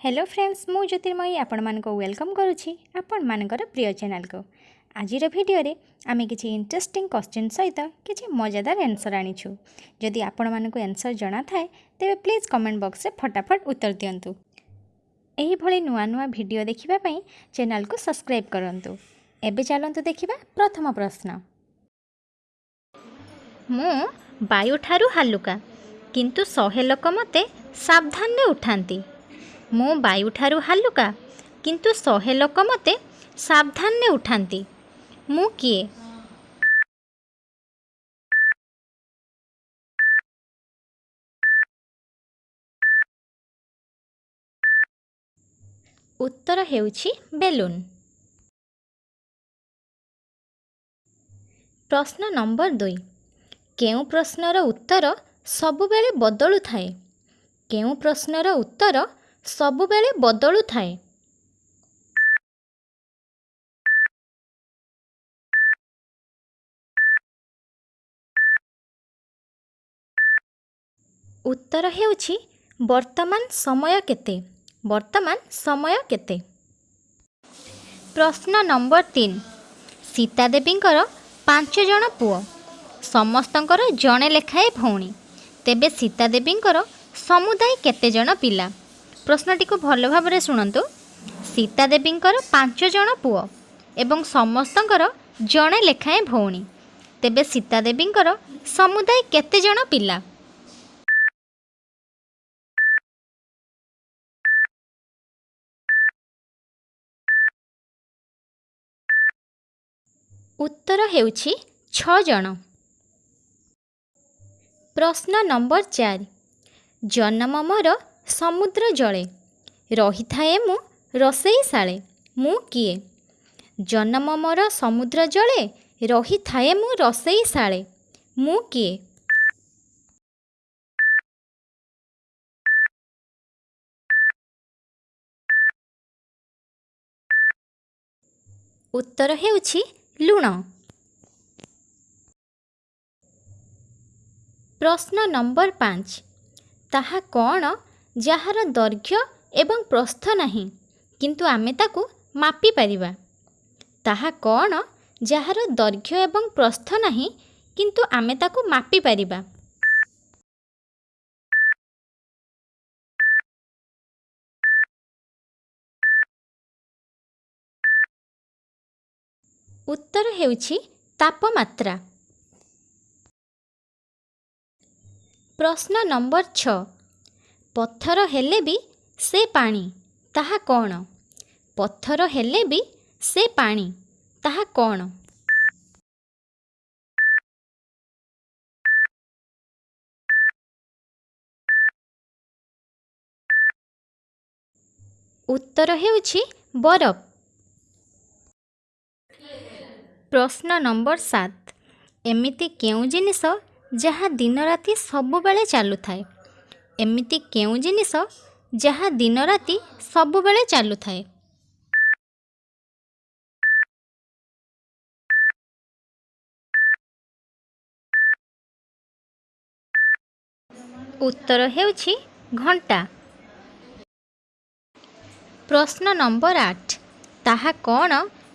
Hello friends ମୁଁ ଜ୍ୟୋତିର୍ମୟୀ ଆପଣମାନଙ୍କୁ welcome କରୁଛି ଆପଣମାନଙ୍କର ପ୍ରିୟ ଚ୍ୟାନେଲ୍କୁ ଆଜିର ଭିଡ଼ିଓରେ ଆମେ କିଛି ଇଣ୍ଟରେଷ୍ଟିଂ କ୍ୱେଶ୍ଚିନ୍ ସହିତ କିଛି ମଜାଦାର ଆନ୍ସର୍ ଆଣିଛୁ ଯଦି ଆପଣମାନଙ୍କୁ ଆନ୍ସର୍ ଜଣାଥାଏ ତେବେ ପ୍ଲିଜ୍ କମେଣ୍ଟ ବକ୍ସରେ ଫଟାଫଟ ଉତ୍ତର ଦିଅନ୍ତୁ ଏହିଭଳି ନୂଆ ନୂଆ ଭିଡ଼ିଓ ଦେଖିବା ପାଇଁ ଚ୍ୟାନେଲ୍କୁ ସବସ୍କ୍ରାଇବ୍ କରନ୍ତୁ ଏବେ ଚାଲନ୍ତୁ ଦେଖିବା ପ୍ରଥମ ପ୍ରଶ୍ନ ମୁଁ ବାୟୁଠାରୁ ହାଲୁକା କିନ୍ତୁ ଶହେ ଲୋକ ମୋତେ ସାବଧାନରେ ଉଠାନ୍ତି ମୁଁ ବାୟୁଠାରୁ ହାଲୁକା କିନ୍ତୁ ଶହେ ଲୋକ ମୋତେ ସାବଧାନରେ ଉଠାନ୍ତି। ମୁଁ କିଏ? ଉତ୍ତର ହେଉଛି ବେଲୁନ୍। ପ୍ରଶ୍ନ ନମ୍ବର ଦୁଇ। କେଉଁ ପ୍ରଶ୍ନର ଉତ୍ତର ସବୁବେଳେ ବଦଳୁଥାଏ? କେଉଁ ପ୍ରଶ୍ନର ଉତ୍ତର ସବୁବେଳେ ବଦଳୁଥାଏ। ଉତ୍ତର ହେଉଛି ବର୍ତ୍ତମାନ ସମୟ କେତେ? ବର୍ତ୍ତମାନ ସମୟ କେତେ? ପ୍ରଶ୍ନ ନମ୍ବର ତିନି। ସୀତା ଦେବୀଙ୍କର ପାଞ୍ଚ ଜଣ ପୁଅ। ସମସ୍ତଙ୍କର ଜଣେ ଲେଖାଏଁ ଭଉଣୀ। ତେବେ ସୀତା ଦେବୀଙ୍କର ସମୁଦାୟ କେତେ ଜଣ ପିଲା? ପ୍ରଶ୍ନଟିକୁ ଭଲ ଭାବରେ ଶୁଣନ୍ତୁ। ସୀତା ଦେବୀଙ୍କର ପାଞ୍ଚ ଜଣ ପୁଅ ଏବଂ ସମସ୍ତଙ୍କର ଜଣେ ଲେଖାଏଁ ଭଉଣୀ। ତେବେ ସୀତା ଦେବୀଙ୍କର ସମୁଦାୟ କେତେ ଜଣ ପିଲା? ଉତ୍ତର ହେଉଛି ଛଅ ଜଣ। ପ୍ରଶ୍ନ ନମ୍ବର ଚାରି। ଜନ୍ମ ମୋର ସମୁଦ୍ର ଜଳେ। ରହିଥାଏ ମୁଁ ରୋଷେଇ ଶାଳେ। ମୁଁ କିଏ? ଜନ୍ମ ମୋର ସମୁଦ୍ର ଜଳେ ରହିଥାଏ ମୁଁ ରୋଷେଇ ଶାଳେ। ମୁଁ କିଏ? ଉତ୍ତର ହେଉଛି ଲୁଣ। ପ୍ରଶ୍ନ ନମ୍ବର ପାଞ୍ଚ। ତାହା କ'ଣ ଯାହାର ଦୈର୍ଘ୍ୟ ଏବଂ ପ୍ରସ୍ଥ ନାହିଁ କିନ୍ତୁ ଆମେ ତାକୁ ମାପିପାରିବା ତାହା କ'ଣ? ଯାହାର ଦୈର୍ଘ୍ୟ ଏବଂ ପ୍ରସ୍ଥ ନାହିଁ କିନ୍ତୁ ଆମେ ତାକୁ ମାପିପାରିବା ଉତ୍ତର ହେଉଛି ତାପମାତ୍ରା। ପ୍ରଶ୍ନ ନମ୍ବର ଛଅ। ପଥର ହେଲେ ବି ସେ ପାଣି ତାହା କ'ଣ? ପଥର ହେଲେ ବି ସେ ପାଣି ତାହା କ'ଣ? ଉତ୍ତର ହେଉଛି ବରଫ। ପ୍ରଶ୍ନ ନମ୍ବର ସାତ। ଏମିତି କେଉଁ ଜିନିଷ ଯାହା ଦିନରାତି ସବୁବେଳେ ଚାଲୁଥାଏ? ଏମିତି କେଉଁ ଜିନିଷ ଯାହା ଦିନରାତି ସବୁବେଳେ ଚାଲୁଥାଏ? ଉତ୍ତର ହେଉଛି ଘଣ୍ଟା। ପ୍ରଶ୍ନ ନମ୍ବର ଆଠ ତାହା କ'ଣ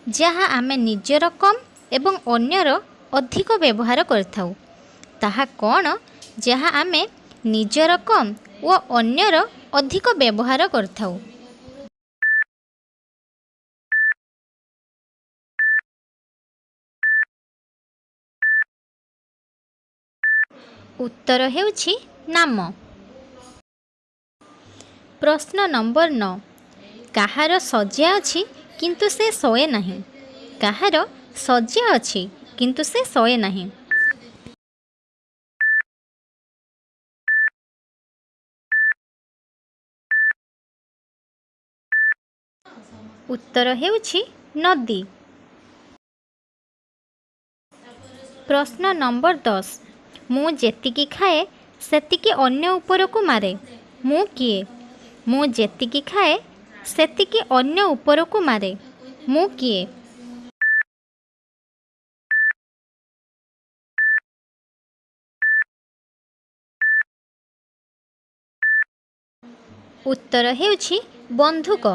ଯାହା ଆମେ ନିଜର କମ୍ ଏବଂ ଅନ୍ୟର ଅଧିକ ବ୍ୟବହାର କରିଥାଉ? ତାହା କ'ଣ ଯାହା ଆମେ ନିଜର କମ୍ ଓ ଅନ୍ୟର ଅଧିକ ବ୍ୟବହାର କରିଥାଉ। ଉତ୍ତର ହେଉଛି ନାମ। ପ୍ରଶ୍ନ ନମ୍ବର ନଅ। କାହାର ଶଯ୍ୟା ଅଛି କିନ୍ତୁ ସେ ଶୋଏ ନାହିଁ। କାହାର ଶଯ୍ୟା ଅଛି କିନ୍ତୁ ସେ ଶୋଏ ନାହିଁ। ଉତ୍ତର ହେଉଛି ନଦୀ। ପ୍ରଶ୍ନ ନମ୍ବର ଦଶ। ମୁଁ ଯେତିକି ଖାଏ ସେତିକି ଅନ୍ୟ ଉପରକୁ ମାରେ। ମୁଁ କିଏ? ମୁଁ ଯେତିକି ଖାଏ ସେତିକି ଅନ୍ୟ ଉପରକୁ ମାରେ। ମୁଁ କିଏ? ଉତ୍ତର ହେଉଛି ବନ୍ଧୁକ।